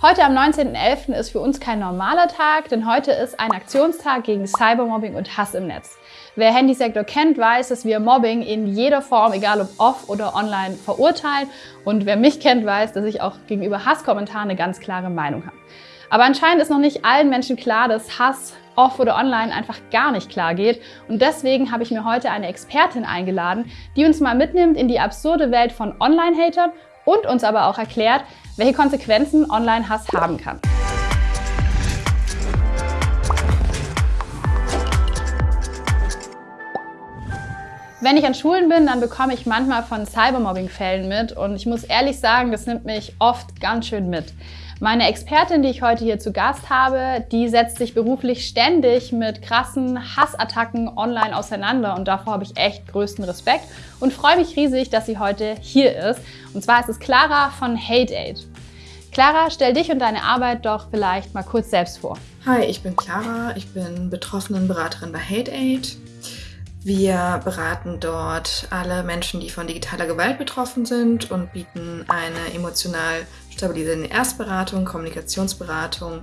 Heute am 19.11. ist für uns kein normaler Tag, denn heute ist ein Aktionstag gegen Cybermobbing und Hass im Netz. Wer Handysektor kennt, weiß, dass wir Mobbing in jeder Form, egal ob off oder online, verurteilen. Und wer mich kennt, weiß, dass ich auch gegenüber Hasskommentaren eine ganz klare Meinung habe. Aber anscheinend ist noch nicht allen Menschen klar, dass Hass off oder online einfach gar nicht klar geht. Und deswegen habe ich mir heute eine Expertin eingeladen, die uns mal mitnimmt in die absurde Welt von Online-Hatern und uns aber auch erklärt, welche Konsequenzen Online-Hass haben kann. Wenn ich an Schulen bin, dann bekomme ich manchmal von Cybermobbing-Fällen mit und ich muss ehrlich sagen, das nimmt mich oft ganz schön mit. Meine Expertin, die ich heute hier zu Gast habe, die setzt sich beruflich ständig mit krassen Hassattacken online auseinander und davor habe ich echt größten Respekt und freue mich riesig, dass sie heute hier ist. Und zwar ist es Clara von HateAid. Clara, stell dich und deine Arbeit doch vielleicht mal kurz selbst vor. Hi, ich bin Clara, ich bin Betroffenenberaterin bei HateAid. Wir beraten dort alle Menschen, die von digitaler Gewalt betroffen sind und bieten eine emotional stabilisierende Erstberatung, Kommunikationsberatung,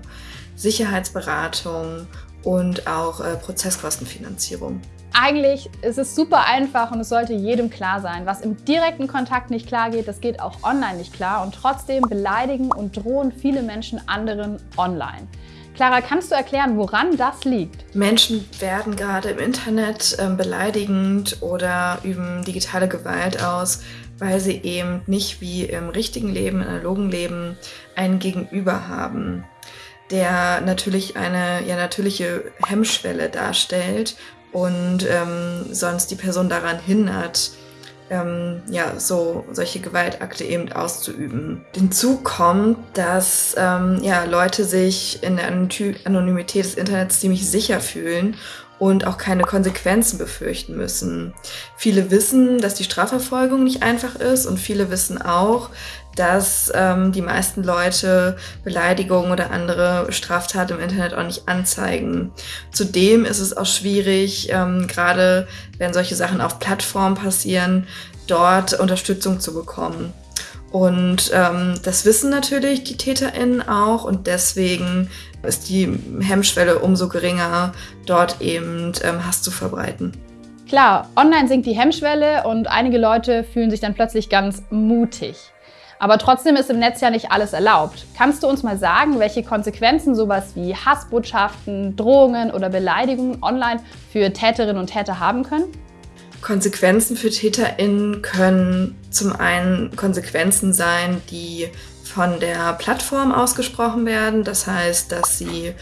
Sicherheitsberatung und auch äh, Prozesskostenfinanzierung. Eigentlich ist es super einfach und es sollte jedem klar sein. Was im direkten Kontakt nicht klar geht, das geht auch online nicht klar. Und trotzdem beleidigen und drohen viele Menschen anderen online. Clara, kannst du erklären, woran das liegt? Menschen werden gerade im Internet äh, beleidigend oder üben digitale Gewalt aus, weil sie eben nicht wie im richtigen Leben, im analogen Leben, einen Gegenüber haben, der natürlich eine ja, natürliche Hemmschwelle darstellt und ähm, sonst die Person daran hindert, ähm, ja, so solche Gewaltakte eben auszuüben. Hinzu kommt, dass ähm, ja, Leute sich in der Anonymität des Internets ziemlich sicher fühlen und auch keine Konsequenzen befürchten müssen. Viele wissen, dass die Strafverfolgung nicht einfach ist und viele wissen auch, dass ähm, die meisten Leute Beleidigungen oder andere Straftaten im Internet auch nicht anzeigen. Zudem ist es auch schwierig, ähm, gerade wenn solche Sachen auf Plattformen passieren, dort Unterstützung zu bekommen. Und ähm, das wissen natürlich die TäterInnen auch und deswegen ist die Hemmschwelle umso geringer, dort eben ähm, Hass zu verbreiten. Klar, online sinkt die Hemmschwelle und einige Leute fühlen sich dann plötzlich ganz mutig. Aber trotzdem ist im Netz ja nicht alles erlaubt. Kannst du uns mal sagen, welche Konsequenzen sowas wie Hassbotschaften, Drohungen oder Beleidigungen online für Täterinnen und Täter haben können? Konsequenzen für TäterInnen können zum einen Konsequenzen sein, die von der Plattform ausgesprochen werden. Das heißt, dass sie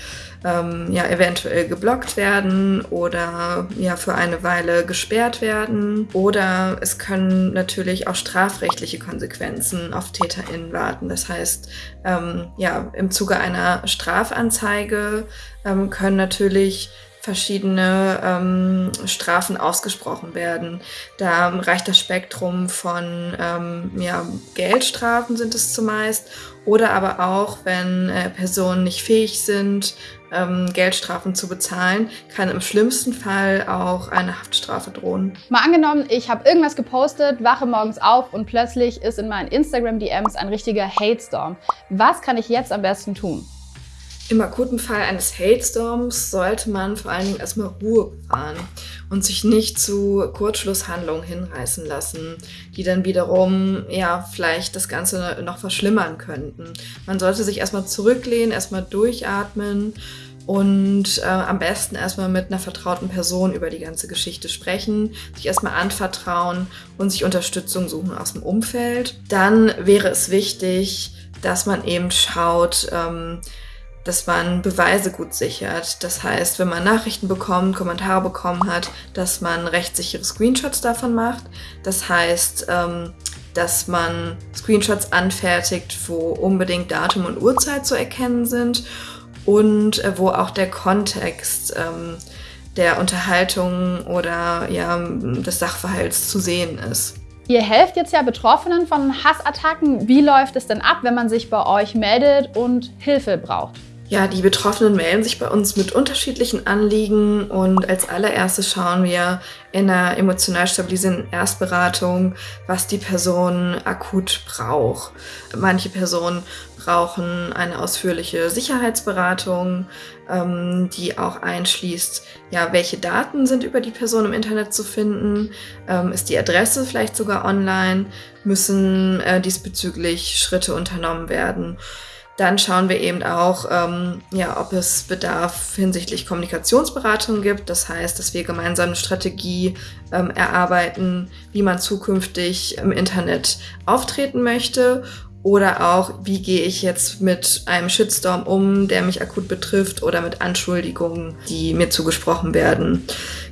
ähm, ja eventuell geblockt werden oder ja für eine Weile gesperrt werden. Oder es können natürlich auch strafrechtliche Konsequenzen auf TäterInnen warten. Das heißt, ähm, ja, im Zuge einer Strafanzeige ähm, können natürlich verschiedene ähm, Strafen ausgesprochen werden. Da reicht das Spektrum von ähm, ja, Geldstrafen sind es zumeist oder aber auch, wenn äh, Personen nicht fähig sind, ähm, Geldstrafen zu bezahlen, kann im schlimmsten Fall auch eine Haftstrafe drohen. Mal angenommen, ich habe irgendwas gepostet, wache morgens auf und plötzlich ist in meinen Instagram-DMs ein richtiger Hate-Storm. Was kann ich jetzt am besten tun? Im akuten Fall eines Hate-Storms sollte man vor allen Dingen erstmal Ruhe bewahren und sich nicht zu Kurzschlusshandlungen hinreißen lassen, die dann wiederum ja vielleicht das Ganze noch verschlimmern könnten. Man sollte sich erstmal zurücklehnen, erstmal durchatmen und äh, am besten erstmal mit einer vertrauten Person über die ganze Geschichte sprechen, sich erstmal anvertrauen und sich Unterstützung suchen aus dem Umfeld. Dann wäre es wichtig, dass man eben schaut, ähm, dass man Beweise gut sichert. Das heißt, wenn man Nachrichten bekommt, Kommentare bekommen hat, dass man rechtssichere Screenshots davon macht. Das heißt, ähm, dass man Screenshots anfertigt, wo unbedingt Datum und Uhrzeit zu erkennen sind und äh, wo auch der Kontext ähm, der Unterhaltung oder ja, des Sachverhalts zu sehen ist. Ihr helft jetzt ja Betroffenen von Hassattacken. Wie läuft es denn ab, wenn man sich bei euch meldet und Hilfe braucht? Ja, die Betroffenen melden sich bei uns mit unterschiedlichen Anliegen und als allererstes schauen wir in einer emotional stabilisierenden Erstberatung, was die Person akut braucht. Manche Personen brauchen eine ausführliche Sicherheitsberatung, ähm, die auch einschließt, ja, welche Daten sind über die Person im Internet zu finden, ähm, ist die Adresse vielleicht sogar online, müssen äh, diesbezüglich Schritte unternommen werden. Dann schauen wir eben auch, ähm, ja, ob es Bedarf hinsichtlich Kommunikationsberatung gibt. Das heißt, dass wir gemeinsam eine Strategie ähm, erarbeiten, wie man zukünftig im Internet auftreten möchte. Oder auch, wie gehe ich jetzt mit einem Shitstorm um, der mich akut betrifft, oder mit Anschuldigungen, die mir zugesprochen werden.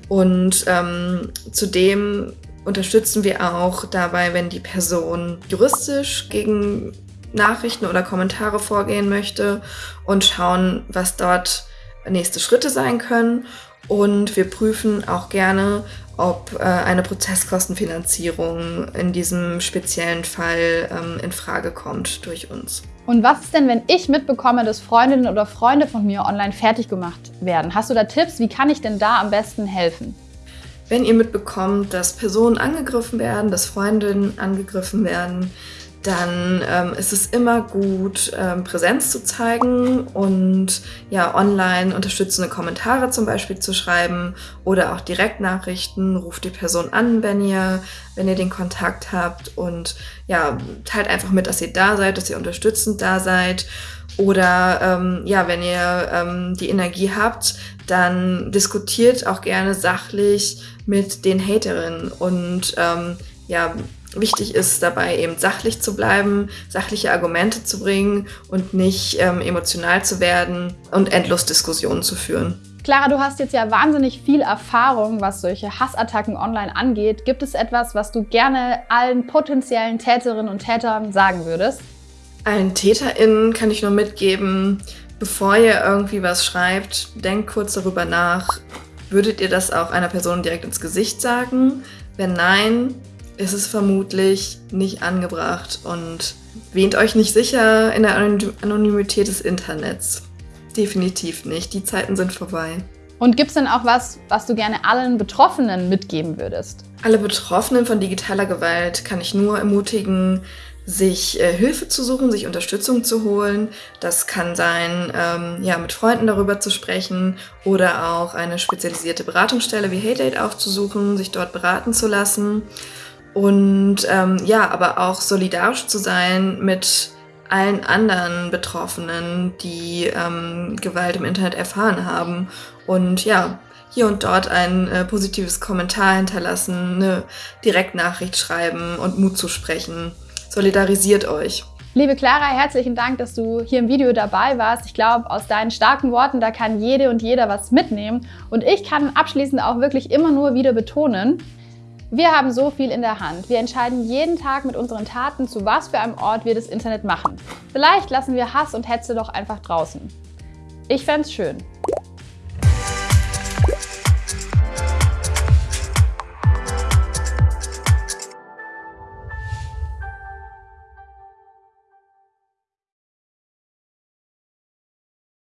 Und ähm, zudem unterstützen wir auch dabei, wenn die Person juristisch gegen Nachrichten oder Kommentare vorgehen möchte und schauen, was dort nächste Schritte sein können. Und wir prüfen auch gerne, ob äh, eine Prozesskostenfinanzierung in diesem speziellen Fall ähm, in Frage kommt durch uns. Und was ist denn, wenn ich mitbekomme, dass Freundinnen oder Freunde von mir online fertig gemacht werden? Hast du da Tipps? Wie kann ich denn da am besten helfen? Wenn ihr mitbekommt, dass Personen angegriffen werden, dass Freundinnen angegriffen werden, dann ähm, ist es immer gut, ähm, Präsenz zu zeigen und ja, online unterstützende Kommentare zum Beispiel zu schreiben oder auch Direktnachrichten. Ruft die Person an, wenn ihr, wenn ihr den Kontakt habt und ja, teilt einfach mit, dass ihr da seid, dass ihr unterstützend da seid. Oder ähm, ja, wenn ihr ähm, die Energie habt, dann diskutiert auch gerne sachlich mit den Haterinnen und ähm, ja, Wichtig ist dabei eben sachlich zu bleiben, sachliche Argumente zu bringen und nicht ähm, emotional zu werden und endlos Diskussionen zu führen. Clara, du hast jetzt ja wahnsinnig viel Erfahrung, was solche Hassattacken online angeht. Gibt es etwas, was du gerne allen potenziellen Täterinnen und Tätern sagen würdest? Allen TäterInnen kann ich nur mitgeben, bevor ihr irgendwie was schreibt, denkt kurz darüber nach. Würdet ihr das auch einer Person direkt ins Gesicht sagen? Wenn nein, ist es vermutlich nicht angebracht und wähnt euch nicht sicher in der Anonymität des Internets. Definitiv nicht. Die Zeiten sind vorbei. Und gibt es denn auch was, was du gerne allen Betroffenen mitgeben würdest? Alle Betroffenen von digitaler Gewalt kann ich nur ermutigen, sich äh, Hilfe zu suchen, sich Unterstützung zu holen. Das kann sein, ähm, ja, mit Freunden darüber zu sprechen oder auch eine spezialisierte Beratungsstelle wie HeyDate aufzusuchen, sich dort beraten zu lassen. Und ähm, ja, aber auch solidarisch zu sein mit allen anderen Betroffenen, die ähm, Gewalt im Internet erfahren haben. Und ja, hier und dort ein äh, positives Kommentar hinterlassen, eine Direktnachricht schreiben und Mut zu sprechen. Solidarisiert euch. Liebe Clara, herzlichen Dank, dass du hier im Video dabei warst. Ich glaube, aus deinen starken Worten, da kann jede und jeder was mitnehmen. Und ich kann abschließend auch wirklich immer nur wieder betonen, wir haben so viel in der Hand. Wir entscheiden jeden Tag mit unseren Taten, zu was für einem Ort wir das Internet machen. Vielleicht lassen wir Hass und Hetze doch einfach draußen. Ich fände es schön.